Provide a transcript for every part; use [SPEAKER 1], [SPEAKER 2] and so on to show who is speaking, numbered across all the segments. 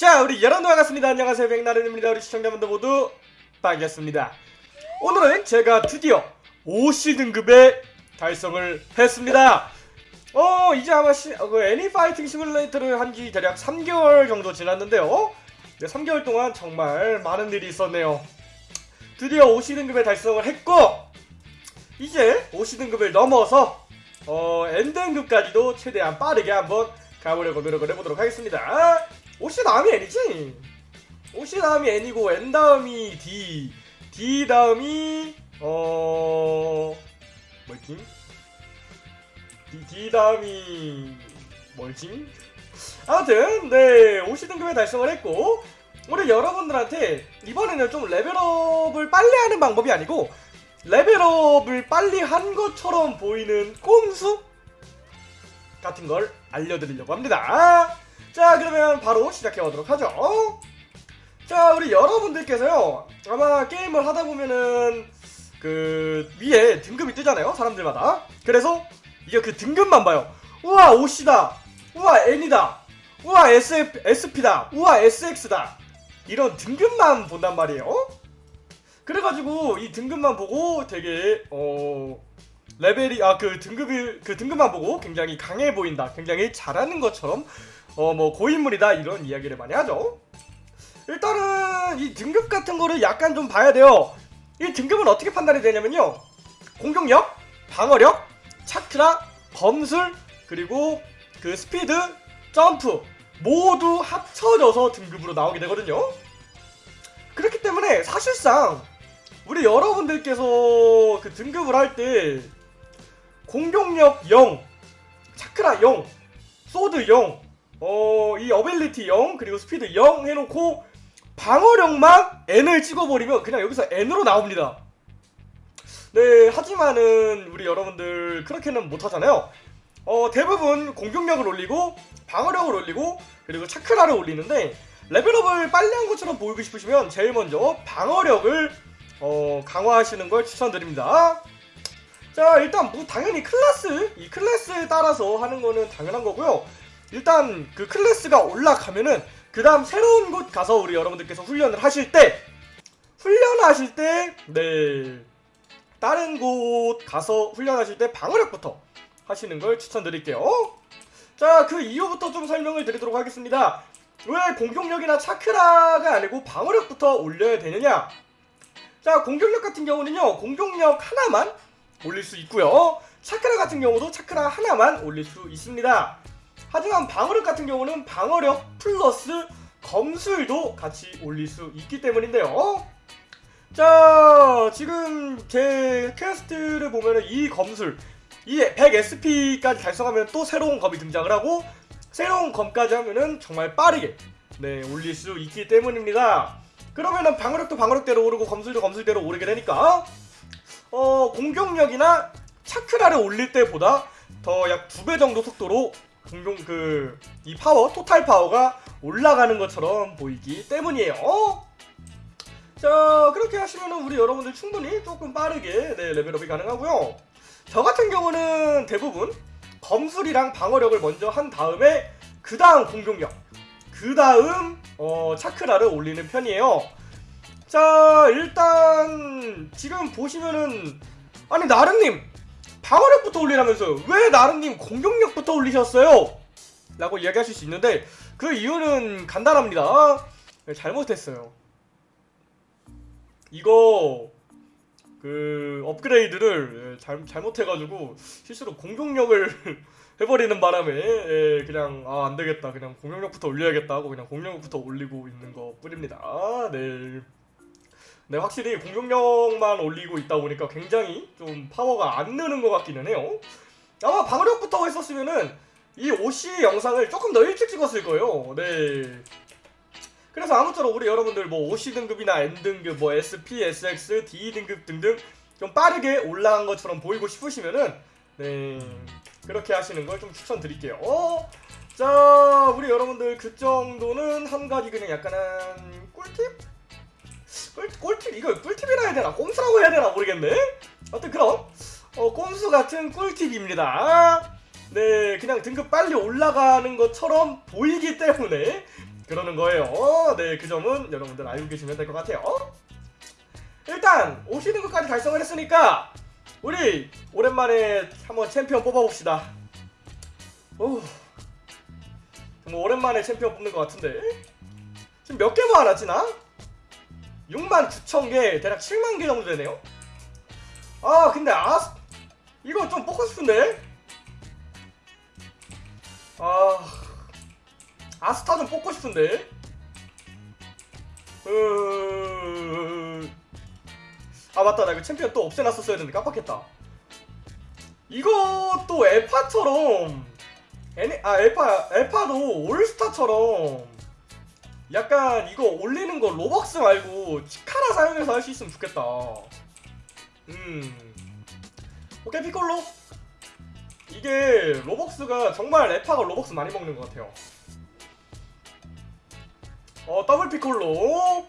[SPEAKER 1] 자 우리 여러분 반갑습니다. 안녕하세요. 백나른입니다. 우리 시청자분들 모두 반갑습니다. 오늘은 제가 드디어 5시등급의 달성을 했습니다. 어 이제 아마 시, 어, 그 애니파이팅 시뮬레이터를 한 지 대략 3개월 정도 지났는데요. 네, 3개월 동안 정말 많은 일이 있었네요. 드디어 5시등급의 달성을 했고 이제 5시등급을 넘어서 어 N등급까지도 최대한 빠르게 한번 가보려고 노력을 해보도록 하겠습니다 5시 다음이 N이지 5시 다음이 N이고 N 다음이 D D 다음이 어 뭐지? D, D 다음이 뭐지? 아무튼 네 50등급에 달성을 했고 우리 여러분들한테 이번에는 좀 레벨업을 빨리 하는 방법이 아니고 레벨업을 빨리 한 것처럼 보이는 꼼수 같은 걸 알려드리려고 합니다. 자 그러면 바로 시작해 보도록 하죠. 자 우리 여러분들께서요 아마 게임을 하다 보면은 그 위에 등급이 뜨잖아요 사람들마다. 그래서 이게 그 등급만 봐요. 우와 OC다. 우와 N이다. 우와 SF, SP다. 우와 SX다. 이런 등급만 본단 말이에요. 그래가지고 이 등급만 보고 되게 어 레벨이 아 그 등급이 그 등급만 보고 굉장히 강해 보인다, 굉장히 잘하는 것처럼 어 뭐 고인물이다 이런 이야기를 많이 하죠. 일단은 이 등급 같은 거를 약간 좀 봐야 돼요. 이 등급은 어떻게 판단이 되냐면요. 공격력, 방어력, 차크라, 검술, 그리고 그 스피드, 점프 모두 합쳐져서 등급으로 나오게 되거든요. 그렇기 때문에 사실상 우리 여러분들께서 그 등급을 할 때 공격력 0, 차크라 0, sword 0, 어, 이 ability 0, 그리고 스피드 0 해놓고 방어력만 N을 찍어버리면 그냥 여기서 N으로 나옵니다. 네, 하지만은 우리 여러분들 그렇게는 못하잖아요. 어, 대부분 공격력을 올리고 방어력을 올리고 그리고 차크라를 올리는데 레벨업을 빨리 한 것처럼 보이고 싶으시면 제일 먼저 방어력을 어, 강화하시는 걸 추천드립니다. 자 일단 뭐 당연히 클래스 이 클래스에 따라서 하는 거는 당연한 거고요. 일단 그 클래스가 올라가면은 그 다음 새로운 곳 가서 우리 여러분들께서 훈련을 하실 때 훈련하실 때 네 다른 곳 가서 훈련하실 때 방어력부터 하시는 걸 추천드릴게요. 자 그 이후부터 좀 설명을 드리도록 하겠습니다. 왜 공격력이나 차크라가 아니고 방어력부터 올려야 되느냐? 자 공격력 같은 경우는요 공격력 하나만 올릴 수 있고요 차크라 같은 경우도 차크라 하나만 올릴 수 있습니다 하지만 방어력 같은 경우는 방어력 플러스 검술도 같이 올릴 수 있기 때문인데요. 자 지금 제 quest를 보면은 이 검술 이 100SP까지 달성하면 또 새로운 검이 등장을 하고 새로운 검까지 하면은 정말 빠르게 네 올릴 수 있기 때문입니다. 그러면은 방어력도 방어력대로 오르고 검술도 검술대로 오르게 되니까 어 공격력이나 차크라를 올릴 때보다 더 약 두 배 정도 속도로 공격 그 이 파워 total power가 올라가는 것처럼 보이기 때문이에요. 자 그렇게 하시면은 우리 여러분들 충분히 조금 빠르게 네, level up이 가능하고요. 저 같은 경우는 대부분 검술이랑 방어력을 먼저 한 다음에 그 다음 공격력 그 다음 어, 차크라를 올리는 편이에요. 자 일단 지금 보시면은 아니 나른님 방어력부터 올리라면서요. 왜 나른님 공격력부터 올리셨어요? 라고 이야기하실 수 있는데 그 이유는 간단합니다. 잘못했어요. 이거 그 업그레이드를 잘, 잘못해가지고 실수로 공격력을 해버리는 바람에 예, 그냥 아 안되겠다 그냥 공격력부터 올려야겠다 하고 그냥 공격력부터 올리고 있는 것 뿐입니다 네. 네 확실히 공격력만 올리고 있다 보니까 굉장히 좀 파워가 안 느는 것 같기는 해요 아마 방어력부터 했었으면은 이 OC 영상을 조금 더 일찍 찍었을 거예요 네 그래서 아무쪼록 우리 여러분들 뭐 OC 등급이나 N 등급, 뭐 SP, SX, D 등급 등등 좀 빠르게 올라간 것처럼 보이고 싶으시면은 네 그렇게 하시는 걸 좀 추천드릴게요. 어? 자 우리 여러분들 그 정도는 한 가지 그냥 약간은? 꿀, 꿀팁 이거 꿀팁이라 해야 되나 꼼수라고 해야 되나 모르겠네. 어떤 그런 어, 꼼수 같은 꿀팁입니다. 네 그냥 등급 빨리 올라가는 것처럼 보이기 때문에 그러는 거예요. 어, 네, 그 점은 여러분들 알고 계시면 될 것 같아요. 일단 50등급까지 달성을 했으니까 우리 오랜만에 한번 챔피언 뽑아봅시다. 오, 정말 오랜만에 챔피언 뽑는 것 같은데 지금 몇 개 모아놨지 나? 6만 9천 개, 대략 7만 개 정도 되네요. 아, 근데 아 이거 좀 뽑고 싶은데? 아, 아스타 좀 뽑고 싶은데? 으... 아 맞다 나 이거 챔피언 또 없애놨었어야 되는데 깜빡했다 또 에파처럼 에네, 아 에파 에파도 올스타처럼 약간 이거 올리는 거 로벅스 말고 치카라 사용해서 할 수 있으면 좋겠다. 음. 오케이 피콜로. 이게 로벅스가 정말 에파가 로벅스 많이 먹는 것 같아요. 어 더블 피콜로.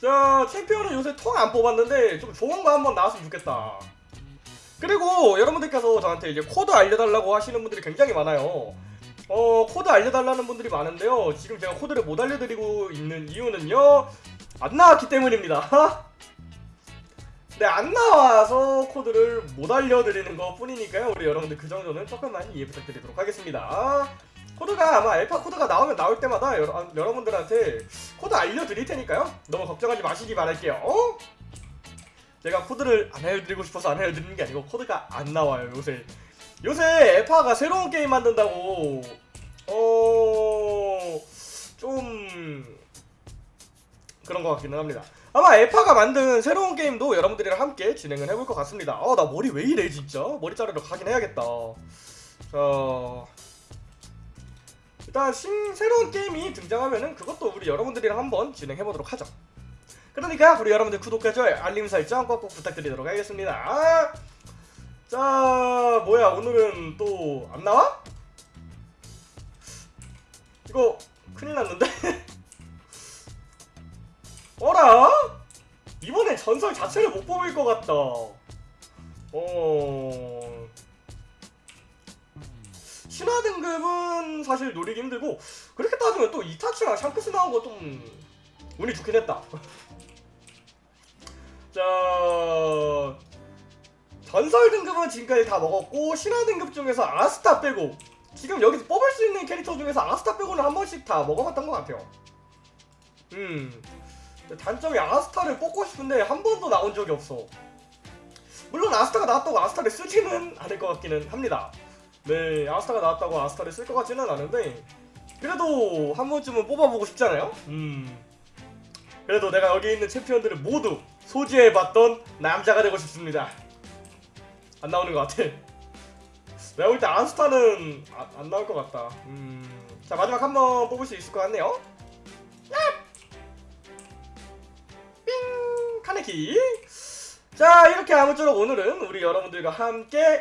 [SPEAKER 1] 자 챔피언은 요새 통 안 뽑았는데 좀 좋은 거 한번 나왔으면 좋겠다. 그리고 여러분들께서 저한테 이제 코드 알려달라고 하시는 분들이 굉장히 많아요 어 코드 알려달라는 분들이 많은데요 지금 제가 코드를 못 알려드리고 있는 이유는요 안 나왔기 때문입니다 네, 안 나와서 코드를 못 알려드리는 것 뿐이니까요. 우리 여러분들 그 정도는 조금만 이해 부탁드리도록 하겠습니다. 코드가 아마 알파 코드가 나오면 나올 때마다 여러, 여러분들한테 코드 알려드릴 테니까요. 너무 걱정하지 마시기 바랄게요. 어? 제가 코드를 안 알려드리고 싶어서 안 알려드리는 게 아니고 코드가 안 나와요 요새. 요새 에파가 새로운 게임 만든다고 어... 좀 그런 것 같기는 합니다. 아마 에파가 만든 새로운 게임도 여러분들이랑 함께 진행을 해볼 것 같습니다. 아, 나 머리 왜 이래, 진짜? 머리 자르러 가긴 해야겠다. 자. 일단 신, 새로운 게임이 등장하면은 그것도 우리 여러분들이랑 한번 진행해보도록 하죠. 그러니까 우리 여러분들 구독과 좋아요, 알림 설정 꼭꼭 부탁드리도록 하겠습니다. 자, 뭐야, 오늘은 또 안 나와? 이거 큰일 났는데? 어라? 이번엔 전설 자체를 못 뽑을 것 같다. 어. 신화 등급은 사실 노리기 힘들고 그렇게 따지면 또 이타치랑 샹크스 나온 거 좀 운이 좋긴 했다. 자 전설 등급은 지금까지 다 먹었고 신화 등급 중에서 아스타 빼고 지금 여기서 뽑을 수 있는 캐릭터 중에서 아스타 빼고는 한 번씩 다 먹어봤던 것 같아요. 음. 단점이 아스타를 뽑고 싶은데 한 번도 나온 적이 없어. 물론 아스타가 나왔다고 아스타를 쓰지는 않을 것 같기는 합니다. 네, 아스타가 나왔다고 아스타를 쓸 것 같지는 않은데 그래도 한 번쯤은 뽑아보고 싶잖아요. 음. 그래도 내가 여기 있는 챔피언들을 모두 소지해봤던 남자가 되고 싶습니다. 안 나오는 것 같아. 내가 볼때 아스타는 아, 안 나올 것 같다. 음. 자 마지막 한 번 뽑을 수 있을 것 같네요. 카네키 자 이렇게 아무쪼록 오늘은 우리 여러분들과 함께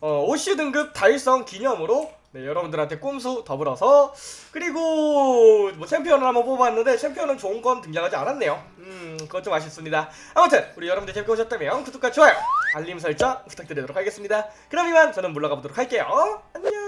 [SPEAKER 1] 어, OC 등급 달성 기념으로 네, 여러분들한테 꼼수 더불어서 그리고 뭐 챔피언을 한번 뽑았는데 챔피언은 좋은 건 등장하지 않았네요. 음 그건 좀 아쉽습니다. 아무튼 우리 여러분들 재밌게 보셨다면 구독과 좋아요 알림 설정 부탁드리도록 하겠습니다. 그럼 이만 저는 물러가 보도록 할게요. 안녕